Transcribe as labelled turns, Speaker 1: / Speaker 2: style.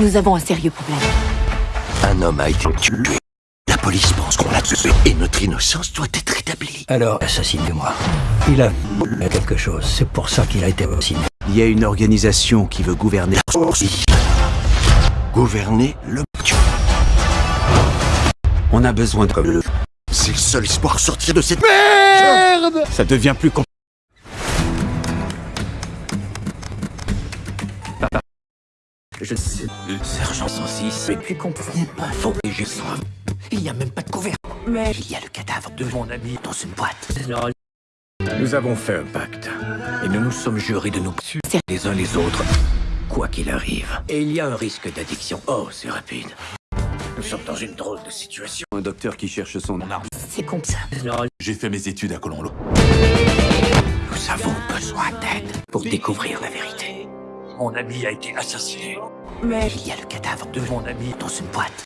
Speaker 1: Nous avons un sérieux problème.
Speaker 2: Un homme a été tué. La police pense qu'on l'a tué et notre innocence doit être établie.
Speaker 3: Alors, assassinez-moi. Il a quelque chose. C'est pour ça qu'il a été assassiné.
Speaker 4: Il y a une organisation qui veut gouverner.
Speaker 2: Gouverner le
Speaker 4: On a besoin de...
Speaker 2: le. C'est le seul espoir de sortir de cette
Speaker 4: Merde Ça devient plus compliqué.
Speaker 3: Je sais. Sergent 106. Mais puis comprenez pas. Faut que je sois. Il n'y a même pas de couvert. Mais il y a le cadavre de mon ami dans une boîte.
Speaker 5: Nous avons fait un pacte. Et nous nous sommes jurés de nous tuer les uns les autres. Quoi qu'il arrive. Et il y a un risque d'addiction. Oh, c'est rapide. Nous sommes dans une drôle de situation.
Speaker 4: Un docteur qui cherche son arme.
Speaker 1: C'est comme ça.
Speaker 6: J'ai fait mes études à Colombo.
Speaker 5: Nous avons besoin d'aide pour découvrir la vérité. Mon ami a été assassiné.
Speaker 1: Mais
Speaker 5: Il y a le cadavre de mon ami dans une boîte.